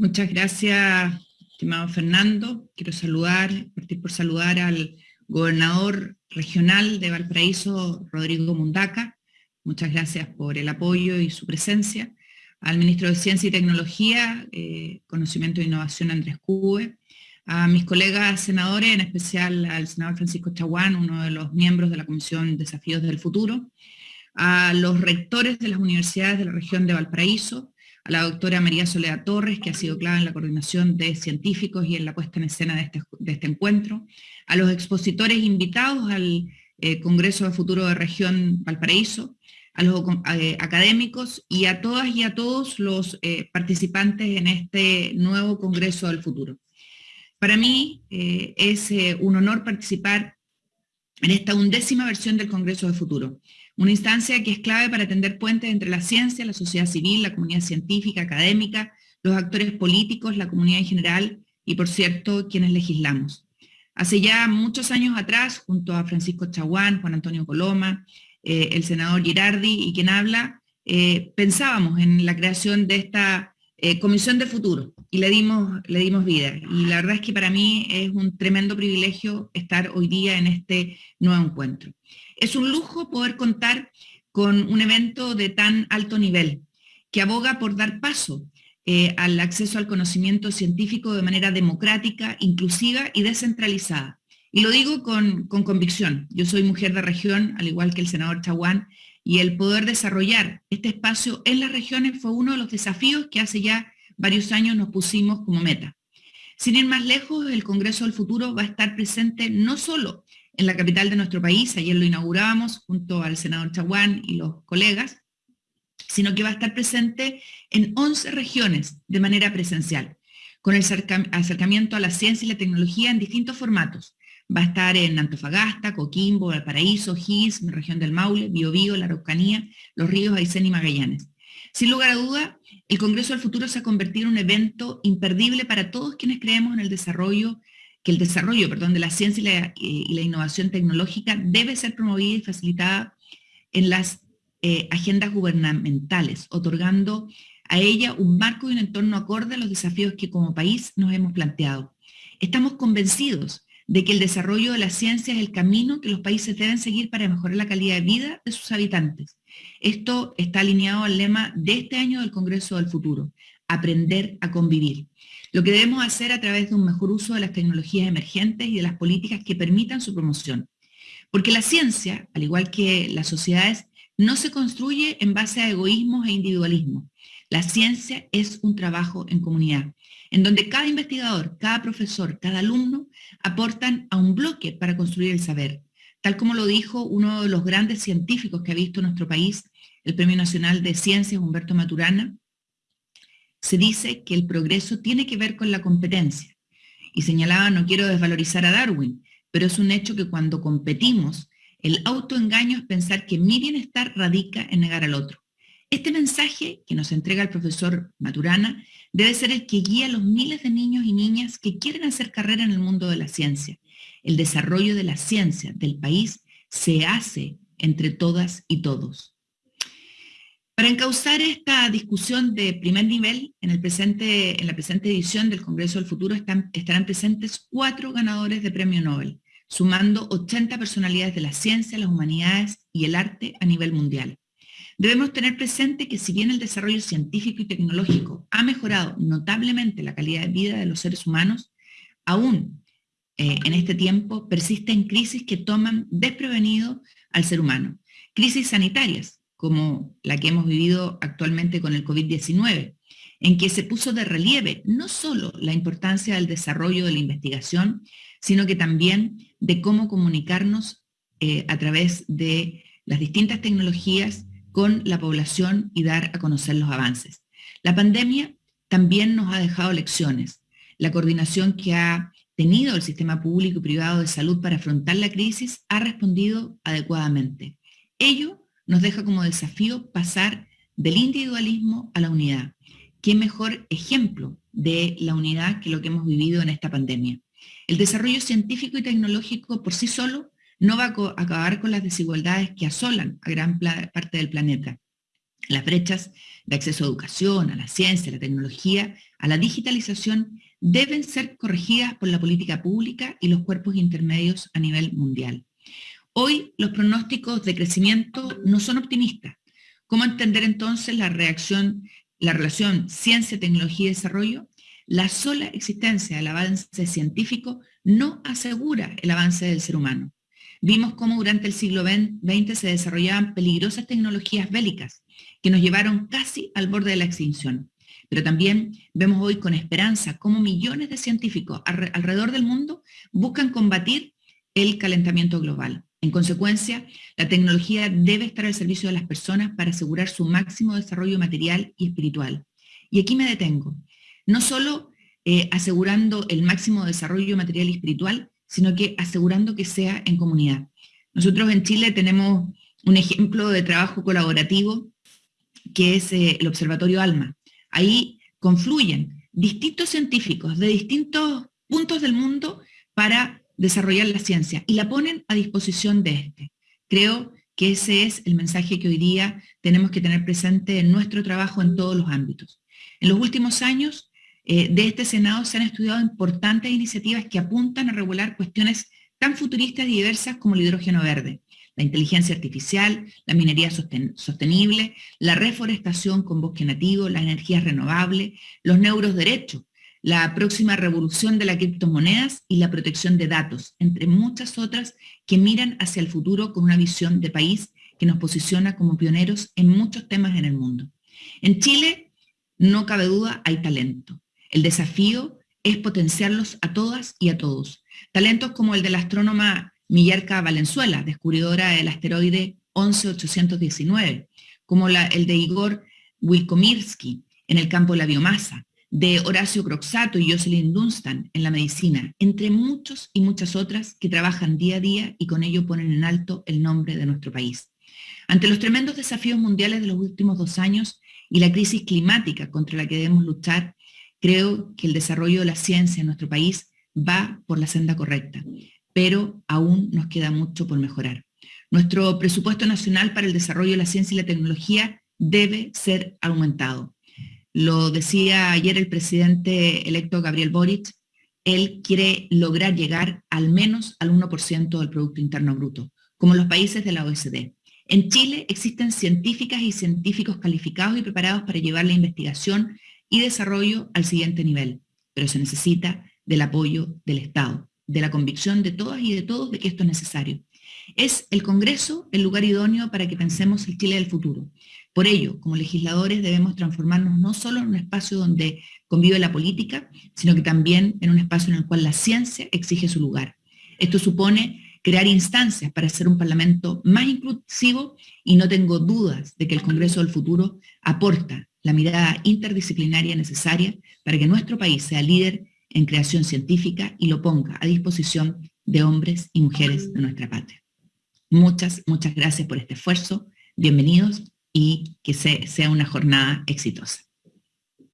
Muchas gracias, estimado Fernando. Quiero saludar, partir por saludar al gobernador regional de Valparaíso, Rodrigo Mundaca. Muchas gracias por el apoyo y su presencia. Al ministro de Ciencia y Tecnología, eh, Conocimiento e Innovación, Andrés Cube. A mis colegas senadores, en especial al senador Francisco Chaguán, uno de los miembros de la Comisión Desafíos del Futuro. A los rectores de las universidades de la región de Valparaíso, a la doctora María Soledad Torres, que ha sido clave en la coordinación de científicos y en la puesta en escena de este, este encuentro, a los expositores invitados al eh, Congreso de Futuro de Región Valparaíso, a los eh, académicos y a todas y a todos los eh, participantes en este nuevo Congreso del Futuro. Para mí es un honor participar en esta undécima versión del Congreso del Futuro, una instancia que es clave para tender puentes entre la ciencia, la sociedad civil, la comunidad científica, académica, los actores políticos, la comunidad en general y, por cierto, quienes legislamos. Hace ya muchos años atrás, junto a Francisco Chaguán, Juan Antonio Coloma, eh, el senador Girardi y quien habla, eh, pensábamos en la creación de esta eh, Comisión de Futuro y le dimos, le dimos vida. Y la verdad es que para mí es un tremendo privilegio estar hoy día en este nuevo encuentro. Es un lujo poder contar con un evento de tan alto nivel, que aboga por dar paso eh, al acceso al conocimiento científico de manera democrática, inclusiva y descentralizada. Y lo digo con, con convicción. Yo soy mujer de región, al igual que el senador Chaguán, y el poder desarrollar este espacio en las regiones fue uno de los desafíos que hace ya varios años nos pusimos como meta. Sin ir más lejos, el Congreso del Futuro va a estar presente no solo en la capital de nuestro país, ayer lo inauguramos junto al senador Chaguán y los colegas, sino que va a estar presente en 11 regiones de manera presencial, con el acercamiento a la ciencia y la tecnología en distintos formatos. Va a estar en Antofagasta, Coquimbo, Valparaíso, Gis, región del Maule, Biobío, La Araucanía, Los Ríos, Aysén y Magallanes. Sin lugar a duda, el Congreso del Futuro se ha convertido en un evento imperdible para todos quienes creemos en el desarrollo que el desarrollo perdón, de la ciencia y la, innovación tecnológica debe ser promovida y facilitada en las eh, agendas gubernamentales, otorgando a ella un marco y un entorno acorde a los desafíos que como país nos hemos planteado. Estamos convencidos de que el desarrollo de la ciencia es el camino que los países deben seguir para mejorar la calidad de vida de sus habitantes. Esto está alineado al lema de este año del Congreso del Futuro, aprender a convivir. Lo que debemos hacer a través de un mejor uso de las tecnologías emergentes y de las políticas que permitan su promoción. Porque la ciencia, al igual que las sociedades, no se construye en base a egoísmos e individualismo. La ciencia es un trabajo en comunidad, en donde cada investigador, cada profesor, cada alumno aportan a un bloque para construir el saber, tal como lo dijo uno de los grandes científicos que ha visto nuestro país, el Premio Nacional de Ciencias, Humberto Maturana, se dice que el progreso tiene que ver con la competencia. Y señalaba, no quiero desvalorizar a Darwin, pero es un hecho que cuando competimos, el autoengaño es pensar que mi bienestar radica en negar al otro. Este mensaje que nos entrega el profesor Maturana debe ser el que guía a los miles de niños y niñas que quieren hacer carrera en el mundo de la ciencia. El desarrollo de la ciencia del país se hace entre todas y todos. Para encauzar esta discusión de primer nivel, en, el presente, en la presente edición del Congreso del Futuro están, estarán presentes cuatro ganadores de premio Nobel, sumando 80 personalidades de la ciencia, las humanidades y el arte a nivel mundial. Debemos tener presente que si bien el desarrollo científico y tecnológico ha mejorado notablemente la calidad de vida de los seres humanos, aún eh, en este tiempo persisten crisis que toman desprevenido al ser humano. Crisis sanitarias, como la que hemos vivido actualmente con el COVID-19, en que se puso de relieve no solo la importancia del desarrollo de la investigación, sino que también de cómo comunicarnos eh, a través de las distintas tecnologías con la población y dar a conocer los avances. La pandemia también nos ha dejado lecciones. La coordinación que ha tenido el sistema público y privado de salud para afrontar la crisis ha respondido adecuadamente. Ello nos deja como desafío pasar del individualismo a la unidad. ¿Qué mejor ejemplo de la unidad que lo que hemos vivido en esta pandemia? El desarrollo científico y tecnológico por sí solo no va a acabar con las desigualdades que asolan a gran parte del planeta. Las brechas de acceso a educación, a la ciencia, a la tecnología, a la digitalización, deben ser corregidas por la política pública y los cuerpos intermedios a nivel mundial. Hoy los pronósticos de crecimiento no son optimistas. ¿Cómo entender entonces la reacción, la relación ciencia, tecnología y desarrollo? La sola existencia del avance científico no asegura el avance del ser humano. Vimos cómo durante el siglo XX se desarrollaban peligrosas tecnologías bélicas que nos llevaron casi al borde de la extinción. Pero también vemos hoy con esperanza cómo millones de científicos alrededor del mundo buscan combatir el calentamiento global. En consecuencia, la tecnología debe estar al servicio de las personas para asegurar su máximo desarrollo material y espiritual. Y aquí me detengo. No solo eh, asegurando el máximo desarrollo material y espiritual, sino que asegurando que sea en comunidad. Nosotros en Chile tenemos un ejemplo de trabajo colaborativo que es eh, el Observatorio ALMA. Ahí confluyen distintos científicos de distintos puntos del mundo para desarrollar la ciencia y la ponen a disposición de este. Creo que ese es el mensaje que hoy día tenemos que tener presente en nuestro trabajo en todos los ámbitos. En los últimos años, eh, de este Senado se han estudiado importantes iniciativas que apuntan a regular cuestiones tan futuristas y diversas como el hidrógeno verde, la inteligencia artificial, la minería sostenible, la reforestación con bosque nativo, la energía renovable, los neuroderechos, la próxima revolución de las criptomonedas y la protección de datos, entre muchas otras que miran hacia el futuro con una visión de país que nos posiciona como pioneros en muchos temas en el mundo. En Chile, no cabe duda, hay talento. El desafío es potenciarlos a todas y a todos. Talentos como el de la astrónoma Millarca Valenzuela, descubridora del asteroide 11819, como el de Igor Wilkomirsky en el campo de la biomasa, de Horacio Croxato y Jocelyn Dunstan en la medicina, entre muchos y muchas otras que trabajan día a día y con ello ponen en alto el nombre de nuestro país. Ante los tremendos desafíos mundiales de los últimos dos años y la crisis climática contra la que debemos luchar, creo que el desarrollo de la ciencia en nuestro país va por la senda correcta, pero aún nos queda mucho por mejorar. Nuestro presupuesto nacional para el desarrollo de la ciencia y la tecnología debe ser aumentado. Lo decía ayer el presidente electo Gabriel Boric, él quiere lograr llegar al menos al 1% del Producto Interno Bruto, como los países de la OECD. En Chile existen científicas y científicos calificados y preparados para llevar la investigación y desarrollo al siguiente nivel, pero se necesita del apoyo del Estado, de la convicción de todas y de todos de que esto es necesario. Es el Congreso el lugar idóneo para que pensemos el Chile del futuro. Por ello, como legisladores debemos transformarnos no solo en un espacio donde convive la política, sino que también en un espacio en el cual la ciencia exige su lugar. Esto supone crear instancias para hacer un parlamento más inclusivo y no tengo dudas de que el Congreso del futuro aporta la mirada interdisciplinaria necesaria para que nuestro país sea líder en creación científica y lo ponga a disposición de hombres y mujeres de nuestra patria. Muchas, muchas gracias por este esfuerzo. Bienvenidos y que sea una jornada exitosa.